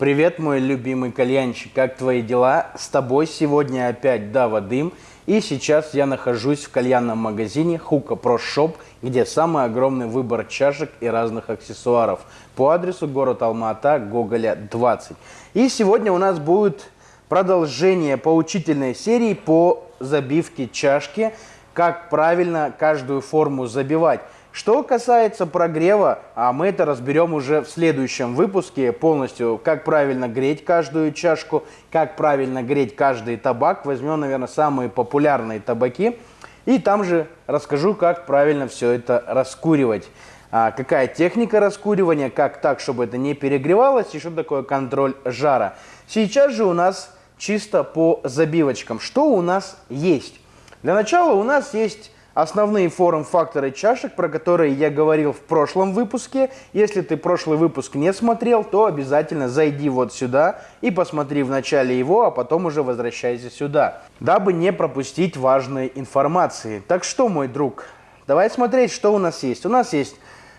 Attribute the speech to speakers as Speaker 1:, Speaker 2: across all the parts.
Speaker 1: Привет, мой любимый кальянщик, как твои дела? С тобой сегодня опять Дава Дым. И сейчас я нахожусь в кальянном магазине Hookah Pro Shop, где самый огромный выбор чашек и разных аксессуаров. По адресу город Алма-Ата, Гоголя 20. И сегодня у нас будет продолжение поучительной серии по забивке чашки, как правильно каждую форму забивать. Что касается прогрева, а мы это разберем уже в следующем выпуске полностью, как правильно греть каждую чашку, как правильно греть каждый табак. Возьмем, наверное, самые популярные табаки. И там же расскажу, как правильно все это раскуривать. А, какая техника раскуривания, как так, чтобы это не перегревалось, и что такое контроль жара. Сейчас же у нас чисто по забивочкам. Что у нас есть? Для начала у нас есть Основные форм-факторы чашек, про которые я говорил в прошлом выпуске. Если ты прошлый выпуск не смотрел, то обязательно зайди вот сюда и посмотри в начале его, а потом уже возвращайся сюда, дабы не пропустить важной информации. Так что, мой друг, давай смотреть, что у нас есть. У нас есть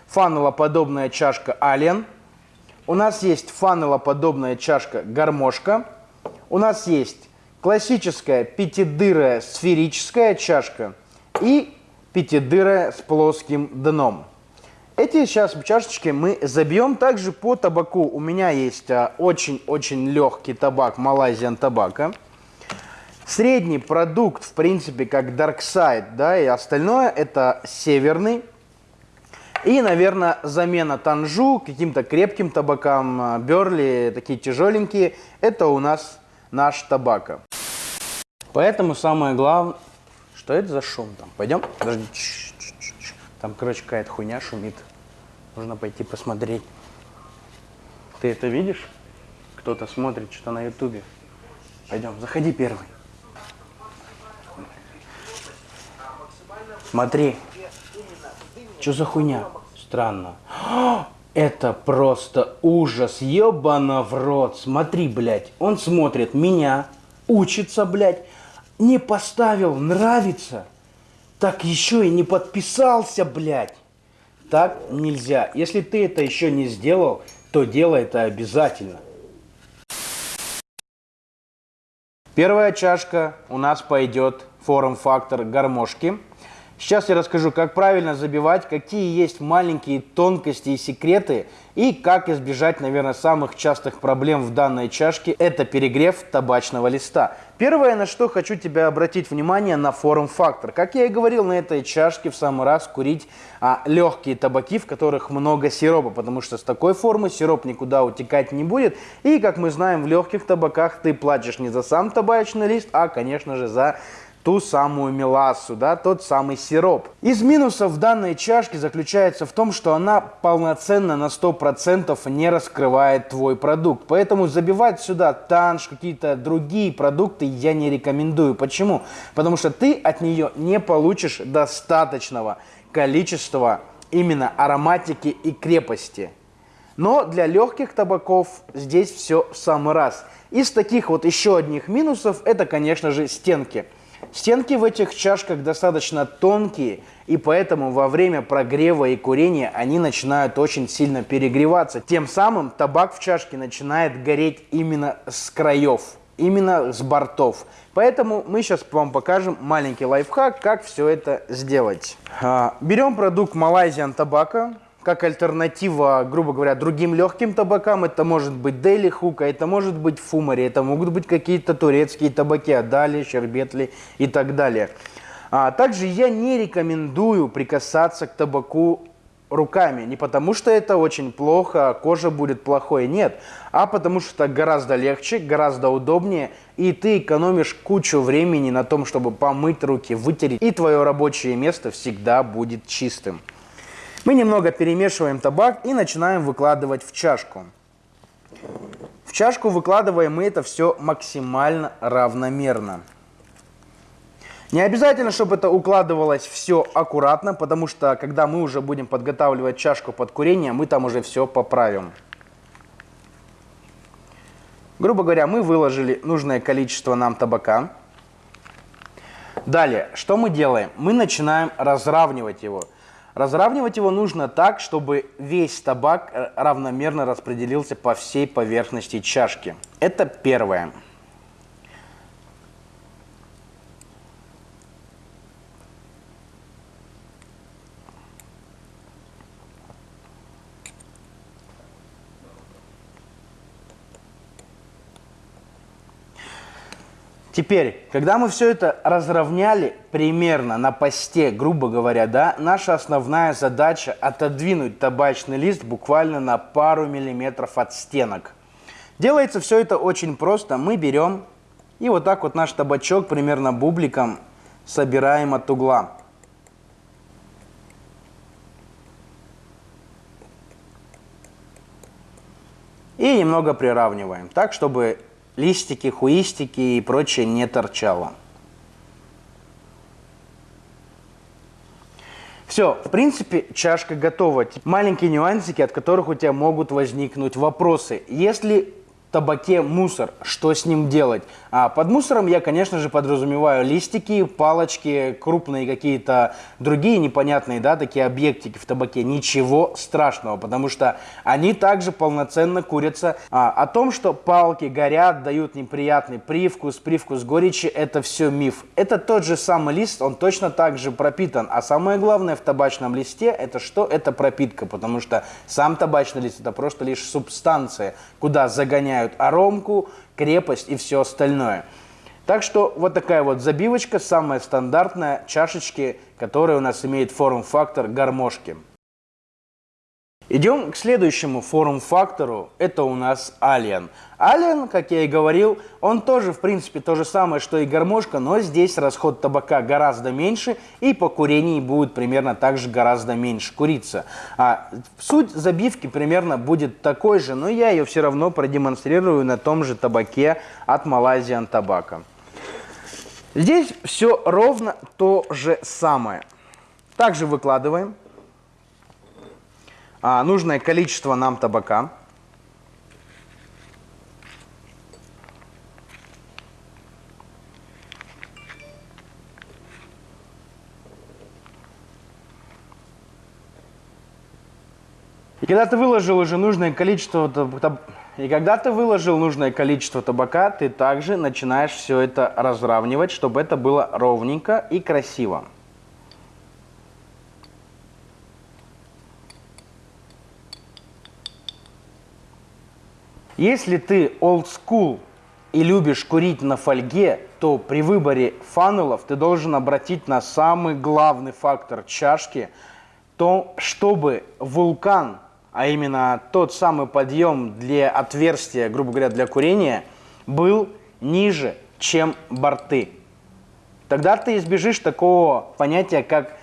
Speaker 1: фанелоподобная чашка Alien, у нас есть фанелоподобная чашка Гармошка, у нас есть классическая пятидырая сферическая чашка – и пятидырая с плоским дном. Эти сейчас чашечки мы забьем также по табаку. У меня есть а, очень-очень легкий табак Malaysian табака. Средний продукт, в принципе, как Dark Side, да, и остальное это северный. И, наверное, замена танжу каким-то крепким табакам, берли, а, такие тяжеленькие, это у нас наш табака. Поэтому самое главное, что это за шум там? Пойдем? Подожди. Ч -ч -ч там, короче, какая-то хуйня шумит. Нужно пойти посмотреть. Ты это видишь? Кто-то смотрит что на ютубе. Пойдем, заходи первый. Смотри. Что за хуйня? Странно. Это просто ужас, ебано в рот. Смотри, блядь, он смотрит меня, учится, блядь, не поставил нравится, так еще и не подписался, блядь. Так нельзя. Если ты это еще не сделал, то делай это обязательно. Первая чашка у нас пойдет форм-фактор гармошки. Сейчас я расскажу, как правильно забивать, какие есть маленькие тонкости и секреты, и как избежать, наверное, самых частых проблем в данной чашке – это перегрев табачного листа. Первое, на что хочу тебя обратить внимание, на форм-фактор. Как я и говорил, на этой чашке в самый раз курить а, легкие табаки, в которых много сиропа, потому что с такой формы сироп никуда утекать не будет. И, как мы знаем, в легких табаках ты платишь не за сам табачный лист, а, конечно же, за ту самую мелассу, да, тот самый сироп. Из минусов данной чашки заключается в том, что она полноценно на 100% не раскрывает твой продукт. Поэтому забивать сюда танш, какие-то другие продукты я не рекомендую. Почему? Потому что ты от нее не получишь достаточного количества именно ароматики и крепости. Но для легких табаков здесь все в самый раз. Из таких вот еще одних минусов это, конечно же, стенки. Стенки в этих чашках достаточно тонкие, и поэтому во время прогрева и курения они начинают очень сильно перегреваться. Тем самым табак в чашке начинает гореть именно с краев, именно с бортов. Поэтому мы сейчас вам покажем маленький лайфхак, как все это сделать. А, берем продукт Malaysian Tobacco как альтернатива, грубо говоря, другим легким табакам. Это может быть Дели Хука, это может быть Фумари, это могут быть какие-то турецкие табаки, Адали, Щербетли и так далее. А также я не рекомендую прикасаться к табаку руками. Не потому, что это очень плохо, а кожа будет плохой, нет. А потому, что это гораздо легче, гораздо удобнее, и ты экономишь кучу времени на том, чтобы помыть руки, вытереть, и твое рабочее место всегда будет чистым. Мы немного перемешиваем табак и начинаем выкладывать в чашку. В чашку выкладываем мы это все максимально равномерно. Не обязательно, чтобы это укладывалось все аккуратно, потому что когда мы уже будем подготавливать чашку под курение, мы там уже все поправим. Грубо говоря, мы выложили нужное количество нам табака. Далее, что мы делаем? Мы начинаем разравнивать его. Разравнивать его нужно так, чтобы весь табак э, равномерно распределился по всей поверхности чашки. Это первое. Теперь, когда мы все это разровняли примерно на посте, грубо говоря, да, наша основная задача отодвинуть табачный лист буквально на пару миллиметров от стенок. Делается все это очень просто. Мы берем и вот так вот наш табачок примерно бубликом собираем от угла. И немного приравниваем, так, чтобы листики, хуистики и прочее не торчало. Все, в принципе, чашка готова. Маленькие нюансики, от которых у тебя могут возникнуть вопросы. Если табаке мусор, что с ним делать? А под мусором я, конечно же, подразумеваю листики, палочки, крупные какие-то другие непонятные, да, такие объектики в табаке. Ничего страшного, потому что они также полноценно курятся. А, о том, что палки горят, дают неприятный привкус, привкус горечи, это все миф. Это тот же самый лист, он точно так же пропитан. А самое главное в табачном листе, это что? Это пропитка, потому что сам табачный лист это просто лишь субстанция, куда загоняют меняют аромку, крепость и все остальное. Так что вот такая вот забивочка, самая стандартная, чашечки, которая у нас имеет форм-фактор гармошки. Идем к следующему форм-фактору. Это у нас Alien. Alien, как я и говорил, он тоже, в принципе, то же самое, что и гармошка, но здесь расход табака гораздо меньше, и по курению будет примерно так же гораздо меньше куриться. А суть забивки примерно будет такой же, но я ее все равно продемонстрирую на том же табаке от Malaysian Tobacco. Здесь все ровно то же самое. Также выкладываем а, нужное количество нам табака. И когда ты выложил уже нужное количество и когда ты выложил нужное количество табака, ты также начинаешь все это разравнивать, чтобы это было ровненько и красиво. Если ты old school и любишь курить на фольге, то при выборе фанелов ты должен обратить на самый главный фактор чашки, то чтобы вулкан, а именно тот самый подъем для отверстия, грубо говоря, для курения, был ниже, чем борты. Тогда ты избежишь такого понятия, как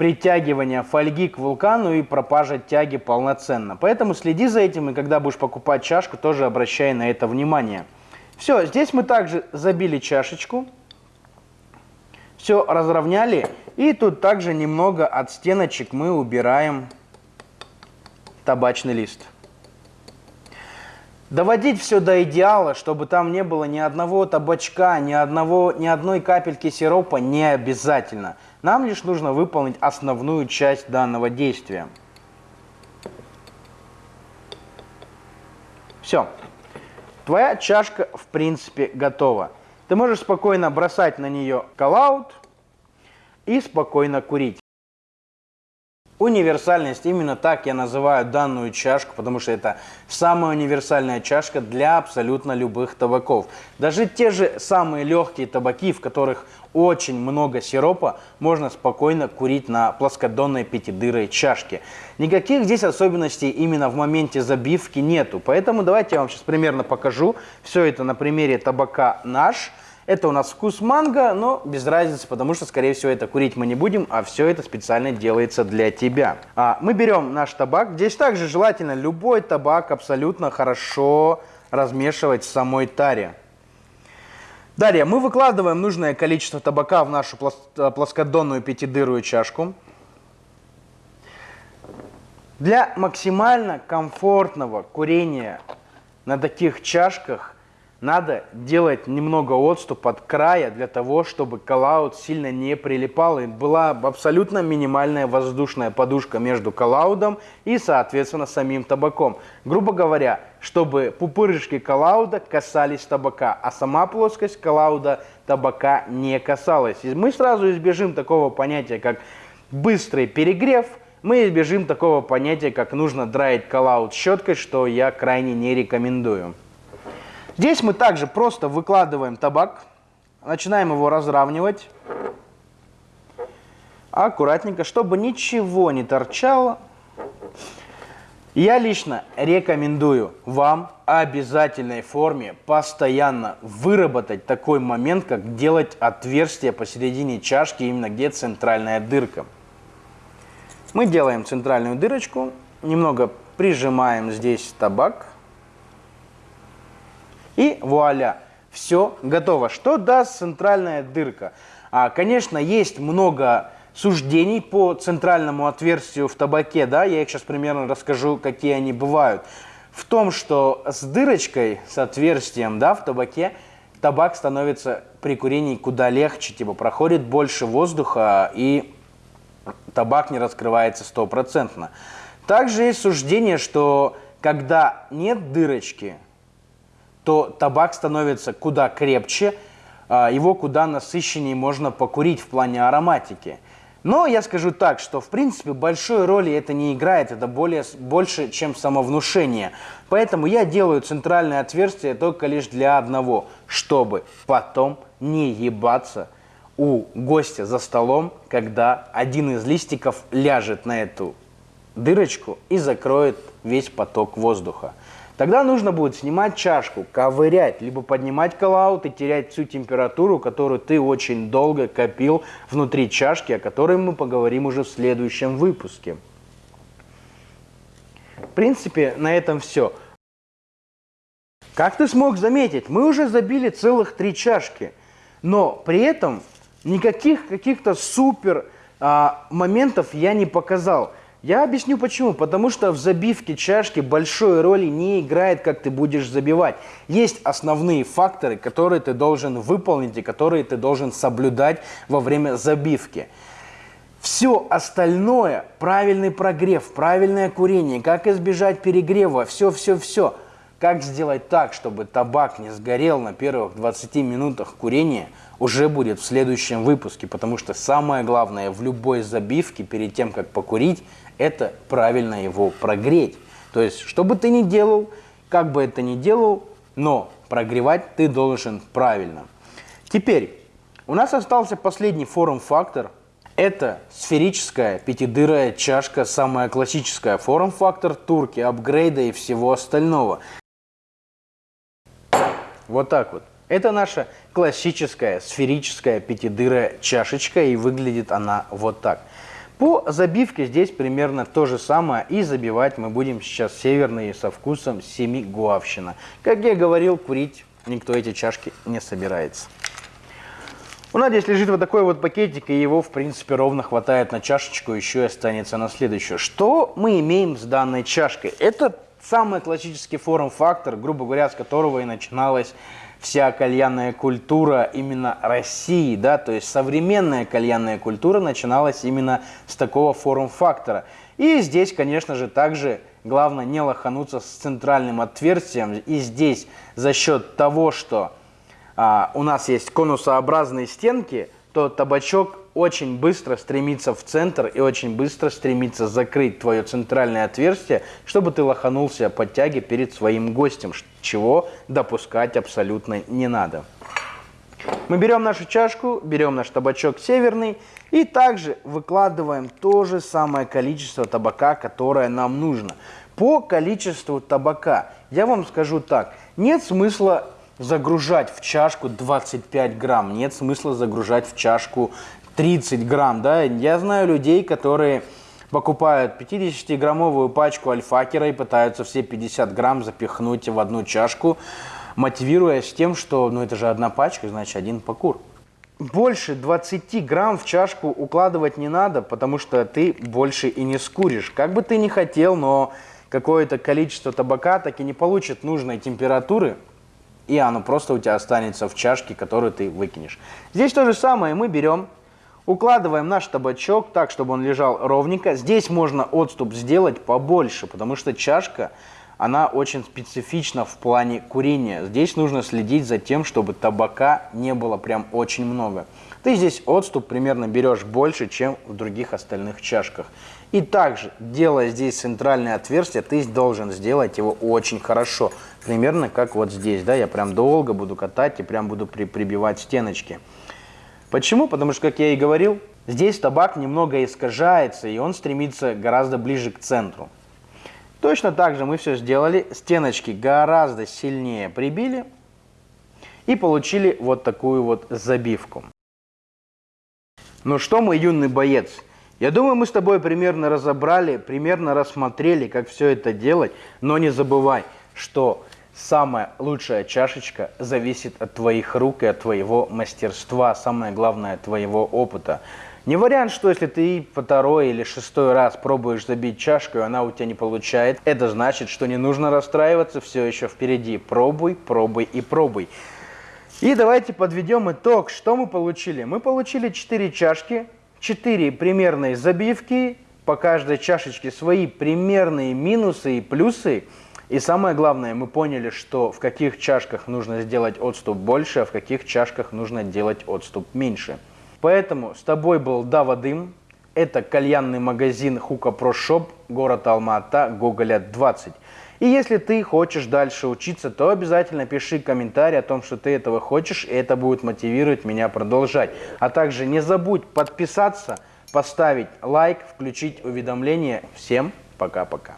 Speaker 1: притягивания фольги к вулкану и пропажа тяги полноценно. Поэтому следи за этим, и когда будешь покупать чашку, тоже обращай на это внимание. Все, здесь мы также забили чашечку. Все разровняли. И тут также немного от стеночек мы убираем табачный лист. Доводить все до идеала, чтобы там не было ни одного табачка, ни, одного, ни одной капельки сиропа, не обязательно. Нам лишь нужно выполнить основную часть данного действия. Все. Твоя чашка, в принципе, готова. Ты можешь спокойно бросать на нее коллаут и спокойно курить. Универсальность, именно так я называю данную чашку, потому что это самая универсальная чашка для абсолютно любых табаков. Даже те же самые легкие табаки, в которых очень много сиропа, можно спокойно курить на плоскодонной пятидырой чашке. Никаких здесь особенностей именно в моменте забивки нету, поэтому давайте я вам сейчас примерно покажу все это на примере табака наш – это у нас вкус манго, но без разницы, потому что, скорее всего, это курить мы не будем, а все это специально делается для тебя. А, мы берем наш табак. Здесь также желательно любой табак абсолютно хорошо размешивать в самой таре. Далее мы выкладываем нужное количество табака в нашу плоскодонную пятидырую чашку. Для максимально комфортного курения на таких чашках надо делать немного отступ от края для того, чтобы коллаут сильно не прилипал и была абсолютно минимальная воздушная подушка между коллаудом и, соответственно, самим табаком. Грубо говоря, чтобы пупырышки коллауда касались табака, а сама плоскость коллауда табака не касалась. И мы сразу избежим такого понятия, как быстрый перегрев, мы избежим такого понятия, как нужно драить коллаут щеткой, что я крайне не рекомендую. Здесь мы также просто выкладываем табак, начинаем его разравнивать аккуратненько, чтобы ничего не торчало. Я лично рекомендую вам обязательной форме постоянно выработать такой момент, как делать отверстие посередине чашки, именно где центральная дырка. Мы делаем центральную дырочку, немного прижимаем здесь табак. И вуаля, все готово. Что даст центральная дырка? А, конечно, есть много суждений по центральному отверстию в табаке, да, я их сейчас примерно расскажу, какие они бывают. В том, что с дырочкой, с отверстием, да, в табаке, табак становится при курении куда легче, типа проходит больше воздуха и табак не раскрывается стопроцентно. Также есть суждение, что когда нет дырочки, то табак становится куда крепче, а, его куда насыщеннее можно покурить в плане ароматики. Но я скажу так, что в принципе большой роли это не играет, это более, больше, чем самовнушение. Поэтому я делаю центральное отверстие только лишь для одного, чтобы потом не ебаться у гостя за столом, когда один из листиков ляжет на эту дырочку и закроет весь поток воздуха. Тогда нужно будет снимать чашку, ковырять, либо поднимать коллаут и терять всю температуру, которую ты очень долго копил внутри чашки, о которой мы поговорим уже в следующем выпуске. В принципе, на этом все. Как ты смог заметить, мы уже забили целых три чашки, но при этом никаких каких-то супер а, моментов я не показал. Я объясню почему. Потому что в забивке чашки большой роли не играет, как ты будешь забивать. Есть основные факторы, которые ты должен выполнить и которые ты должен соблюдать во время забивки. Все остальное, правильный прогрев, правильное курение, как избежать перегрева, все-все-все. Как сделать так, чтобы табак не сгорел на первых 20 минутах курения, уже будет в следующем выпуске, потому что самое главное в любой забивке перед тем, как покурить, это правильно его прогреть. То есть, что бы ты ни делал, как бы это ни делал, но прогревать ты должен правильно. Теперь, у нас остался последний форм-фактор. Это сферическая пятидырая чашка, самая классическая форм-фактор турки, апгрейда и всего остального. Вот так вот. Это наша классическая сферическая пятидырая чашечка, и выглядит она вот так. По забивке здесь примерно то же самое. И забивать мы будем сейчас северные со вкусом семигуавщина. Как я говорил, курить никто эти чашки не собирается. У нас здесь лежит вот такой вот пакетик, и его, в принципе, ровно хватает на чашечку, еще и останется на следующую. Что мы имеем с данной чашкой? Это самый классический форм-фактор, грубо говоря, с которого и начиналась вся кальянная культура именно России, да, то есть современная кальянная культура начиналась именно с такого форм-фактора. И здесь, конечно же, также главное не лохануться с центральным отверстием. И здесь за счет того, что а, у нас есть конусообразные стенки, то табачок очень быстро стремится в центр и очень быстро стремится закрыть твое центральное отверстие, чтобы ты лоханулся под тяги перед своим гостем, чего допускать абсолютно не надо. Мы берем нашу чашку, берем наш табачок северный и также выкладываем то же самое количество табака, которое нам нужно. По количеству табака я вам скажу так, нет смысла загружать в чашку 25 грамм, нет смысла загружать в чашку 30 грамм, да. Я знаю людей, которые покупают 50-граммовую пачку альфакера и пытаются все 50 грамм запихнуть в одну чашку, мотивируясь тем, что ну это же одна пачка, значит один покур. Больше 20 грамм в чашку укладывать не надо, потому что ты больше и не скуришь. Как бы ты ни хотел, но какое-то количество табака так и не получит нужной температуры, и оно просто у тебя останется в чашке, которую ты выкинешь. Здесь то же самое, мы берем, укладываем наш табачок так, чтобы он лежал ровненько. Здесь можно отступ сделать побольше, потому что чашка, она очень специфична в плане курения. Здесь нужно следить за тем, чтобы табака не было прям очень много. Ты здесь отступ примерно берешь больше, чем в других остальных чашках. И также, делая здесь центральное отверстие, ты должен сделать его очень хорошо. Примерно как вот здесь, да, я прям долго буду катать и прям буду при прибивать стеночки. Почему? Потому что, как я и говорил, здесь табак немного искажается, и он стремится гораздо ближе к центру. Точно так же мы все сделали, стеночки гораздо сильнее прибили и получили вот такую вот забивку. Ну что, мой юный боец, я думаю, мы с тобой примерно разобрали, примерно рассмотрели, как все это делать, но не забывай, что самая лучшая чашечка зависит от твоих рук и от твоего мастерства, самое главное, твоего опыта. Не вариант, что если ты по второй или шестой раз пробуешь забить чашку, и она у тебя не получает, это значит, что не нужно расстраиваться, все еще впереди. Пробуй, пробуй и пробуй. И давайте подведем итог. Что мы получили? Мы получили 4 чашки, 4 примерные забивки, по каждой чашечке свои примерные минусы и плюсы. И самое главное, мы поняли, что в каких чашках нужно сделать отступ больше, а в каких чашках нужно делать отступ меньше. Поэтому с тобой был Дава Дым. Это кальянный магазин Hookah Pro Shop, город Алма-Ата, Гоголя 20. И если ты хочешь дальше учиться, то обязательно пиши комментарий о том, что ты этого хочешь, и это будет мотивировать меня продолжать. А также не забудь подписаться, поставить лайк, включить уведомления. Всем пока-пока.